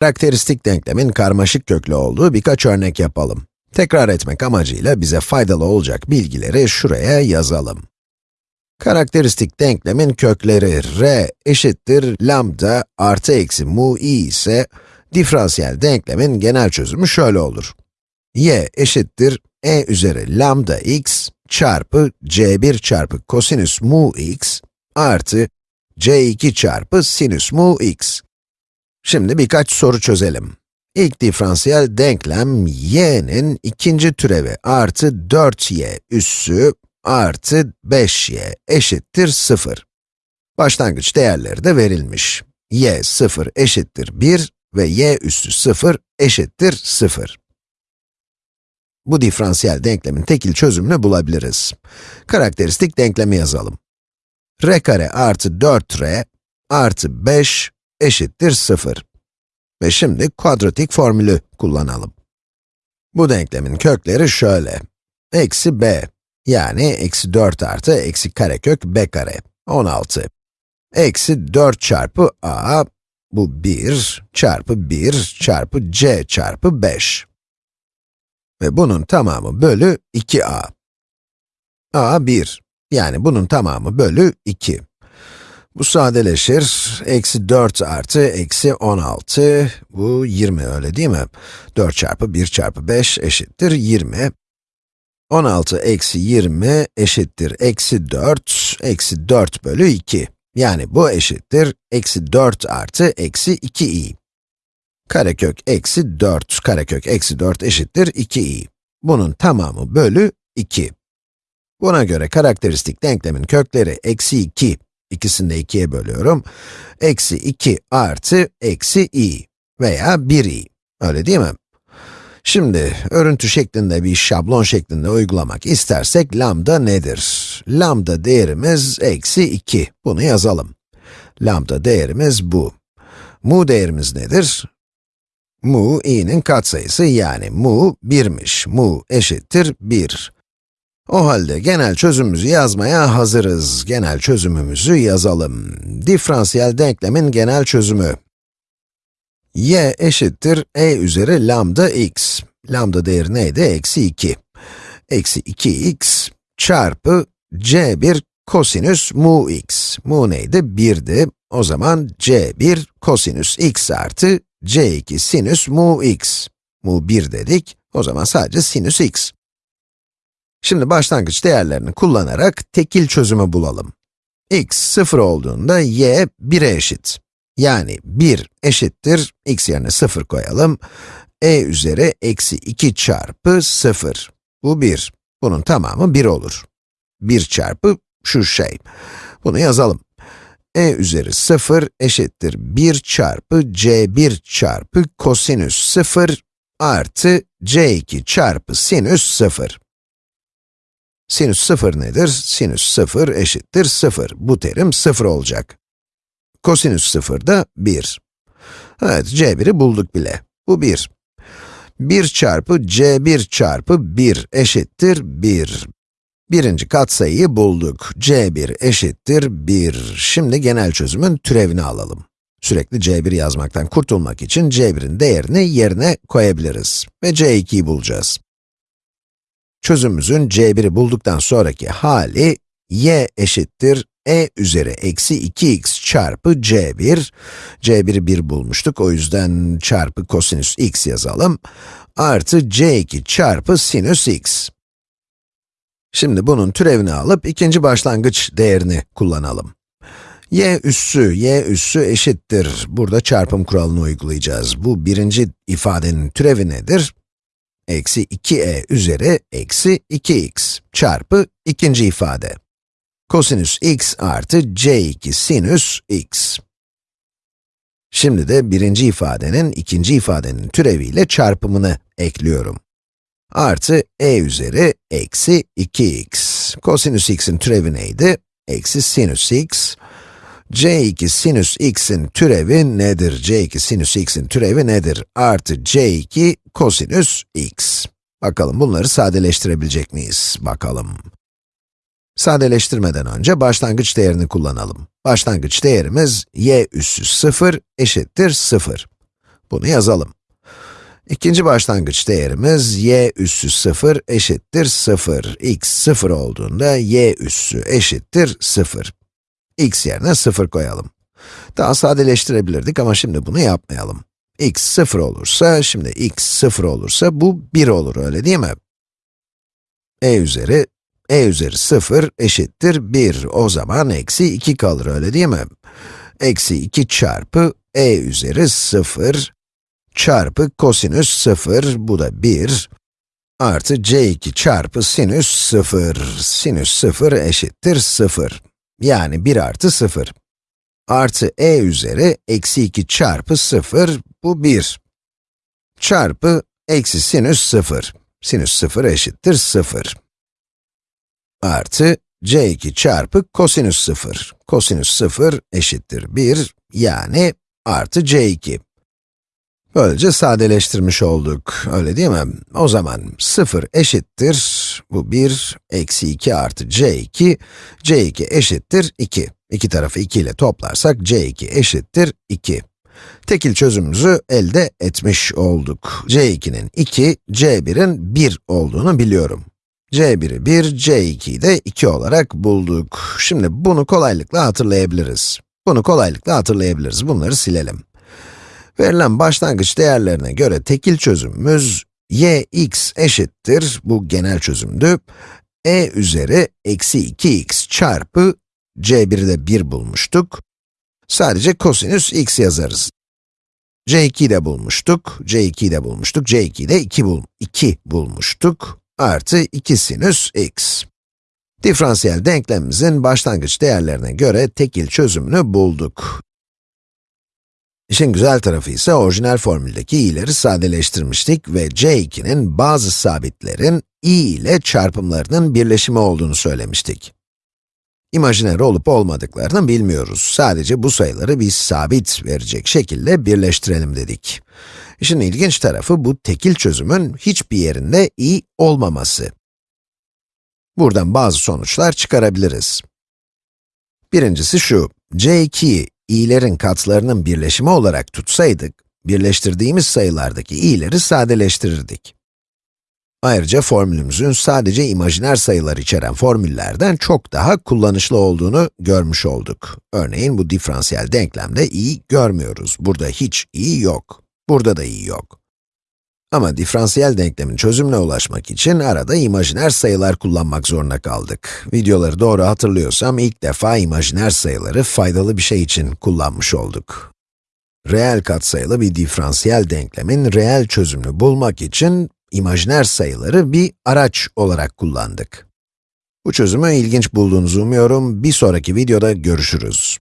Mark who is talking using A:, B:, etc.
A: Karakteristik denklemin karmaşık köklü olduğu birkaç örnek yapalım. Tekrar etmek amacıyla bize faydalı olacak bilgileri şuraya yazalım. Karakteristik denklemin kökleri r eşittir lambda artı eksi mu i ise, diferansiyel denklemin genel çözümü şöyle olur. y eşittir e üzeri lambda x çarpı c1 çarpı kosinüs mu x artı c2 çarpı sinüs mu x. Şimdi birkaç soru çözelim. İlk diferansiyel denklem y'nin ikinci türevi artı 4y üssü artı 5y eşittir 0. Başlangıç değerleri de verilmiş. y 0 eşittir 1 ve y üssü 0 eşittir 0. Bu diferansiyel denklemin tekil çözümünü bulabiliriz. Karakteristik denklemi yazalım. r kare artı 4r artı 5 eşittir 0. Ve şimdi kuadratik formülü kullanalım. Bu denklemin kökleri şöyle. Eksi b, yani eksi 4 artı eksi karekök b kare, 16. Eksi 4 çarpı a, bu 1 çarpı 1 çarpı c çarpı 5. Ve bunun tamamı bölü 2a. a 1, yani bunun tamamı bölü 2. Bu sadeleşir. Eksi 4 artı eksi 16, bu 20 öyle değil mi? 4 çarpı 1 çarpı 5 eşittir 20. 16 eksi 20 eşittir eksi 4, eksi 4 bölü 2. Yani bu eşittir eksi 4 artı eksi 2i. Karekök eksi 4, karekök eksi 4 eşittir 2i. Bunun tamamı bölü 2. Buna göre karakteristik denklemin kökleri eksi 2 İkisini de 2'ye bölüyorum. Eksi 2 artı eksi i veya 1i. Öyle değil mi? Şimdi, örüntü şeklinde bir şablon şeklinde uygulamak istersek lambda nedir? Lambda değerimiz eksi 2. Bunu yazalım. Lambda değerimiz bu. Mu değerimiz nedir? Mu, i'nin katsayısı yani mu 1'miş. Mu eşittir 1. O halde genel çözümümüzü yazmaya hazırız. Genel çözümümüzü yazalım. Diferansiyel denklemin genel çözümü. y eşittir e üzeri lambda x. Lambda değeri neydi? Eksi 2. Eksi 2x çarpı c1 kosinüs mu x. Mu neydi? 1'di. O zaman c1 kosinüs x artı c2 sinüs mu x. Mu 1 dedik. O zaman sadece sinüs x. Şimdi başlangıç değerlerini kullanarak tekil çözümü bulalım. x 0 olduğunda y 1'e eşit. Yani 1 eşittir, x yerine 0 koyalım. e üzeri eksi 2 çarpı 0. Bu 1. Bunun tamamı 1 olur. 1 çarpı şu şey. Bunu yazalım. e üzeri 0 eşittir 1 çarpı c1 çarpı kosinüs 0 artı c2 çarpı sinüs 0. Sinüs 0 nedir? Sinüs 0 eşittir 0. Bu terim 0 olacak. Kosinüs 0 da 1. Evet, c1'i bulduk bile. Bu 1. 1 çarpı c1 çarpı 1 eşittir 1. Birinci katsayıyı bulduk. c1 eşittir 1. Şimdi genel çözümün türevini alalım. Sürekli c1 yazmaktan kurtulmak için c1'in değerini yerine koyabiliriz. Ve c2'yi bulacağız. Çözümümüzün c1'i bulduktan sonraki hali, y eşittir e üzeri eksi 2x çarpı c1. c1'i 1 bulmuştuk, o yüzden çarpı kosinüs x yazalım. Artı c2 çarpı sinüs x. Şimdi bunun türevini alıp ikinci başlangıç değerini kullanalım. y üssü, y üssü eşittir. Burada çarpım kuralını uygulayacağız. Bu birinci ifadenin türevi nedir? Eksi 2e üzeri eksi 2x çarpı ikinci ifade. Kosinüs x artı c2 sinüs x. Şimdi de birinci ifadenin ikinci ifadenin türeviyle çarpımını ekliyorum. Artı e üzeri eksi 2x. Kosinüs x'in türevi neydi? Eksi sinüs x c2 sinüs x'in türevi nedir? c2 sinüs x'in türevi nedir? Artı c2 kosinüs x. Bakalım bunları sadeleştirebilecek miyiz? Bakalım. Sadeleştirmeden önce başlangıç değerini kullanalım. Başlangıç değerimiz y üssü 0 eşittir 0. Bunu yazalım. İkinci başlangıç değerimiz y üssü 0 eşittir 0. x 0 olduğunda y üssü eşittir 0. x yerine 0 koyalım. Daha sadeleştirebilirdik ama şimdi bunu yapmayalım. x 0 olursa, şimdi x 0 olursa bu 1 olur öyle değil mi? e üzeri, e üzeri 0 eşittir 1. O zaman eksi 2 kalır öyle değil mi? Eksi 2 çarpı e üzeri 0 çarpı kosinüs 0, bu da 1, artı c2 çarpı sinüs 0, sinüs 0 eşittir 0. Yani 1 artı 0. Artı e üzeri eksi 2 çarpı 0, bu 1. Çarpı eksi sinüs 0. Sinüs 0 eşittir 0. Artı c2 çarpı kosinüs 0. Kosinüs 0 eşittir 1, yani artı c2. Böylece sadeleştirmiş olduk, öyle değil mi? O zaman 0 eşittir, bu 1, eksi 2 artı c2, c2 eşittir 2. İki tarafı 2 ile toplarsak c2 eşittir 2. Tekil çözümümüzü elde etmiş olduk. c2'nin 2, c1'in 1 olduğunu biliyorum. c1'i 1, c2'yi de 2 olarak bulduk. Şimdi bunu kolaylıkla hatırlayabiliriz. Bunu kolaylıkla hatırlayabiliriz, bunları silelim. Verilen başlangıç değerlerine göre tekil çözümümüz y x eşittir, bu genel çözümdü, e üzeri eksi 2x çarpı c1'i de 1 bulmuştuk. Sadece kosinüs x yazarız. c2'yi de bulmuştuk, c2'yi de bulmuştuk, c2'yi de 2, bul 2 bulmuştuk, artı 2 sinüs x. Diferansiyel denklemimizin başlangıç değerlerine göre tekil çözümünü bulduk. İşin güzel tarafı ise orijinal formüldeki i'leri sadeleştirmiştik ve c2'nin bazı sabitlerin i ile çarpımlarının birleşimi olduğunu söylemiştik. İmajiner olup olmadıklarını bilmiyoruz. Sadece bu sayıları bir sabit verecek şekilde birleştirelim dedik. İşin ilginç tarafı bu tekil çözümün hiçbir yerinde i olmaması. Buradan bazı sonuçlar çıkarabiliriz. Birincisi şu, c2'yi i'lerin katlarının birleşimi olarak tutsaydık, birleştirdiğimiz sayılardaki i'leri sadeleştirirdik. Ayrıca formülümüzün sadece imajiner sayılar içeren formüllerden çok daha kullanışlı olduğunu görmüş olduk. Örneğin bu diferansiyel denklemde i görmüyoruz. Burada hiç i yok. Burada da i yok. Ama diferansiyel denklemin çözümüne ulaşmak için arada imajiner sayılar kullanmak zorunda kaldık. Videoları doğru hatırlıyorsam ilk defa imajiner sayıları faydalı bir şey için kullanmış olduk. Reel katsayılı bir diferansiyel denklemin reel çözümünü bulmak için imajiner sayıları bir araç olarak kullandık. Bu çözümü ilginç bulduğunuzu umuyorum. Bir sonraki videoda görüşürüz.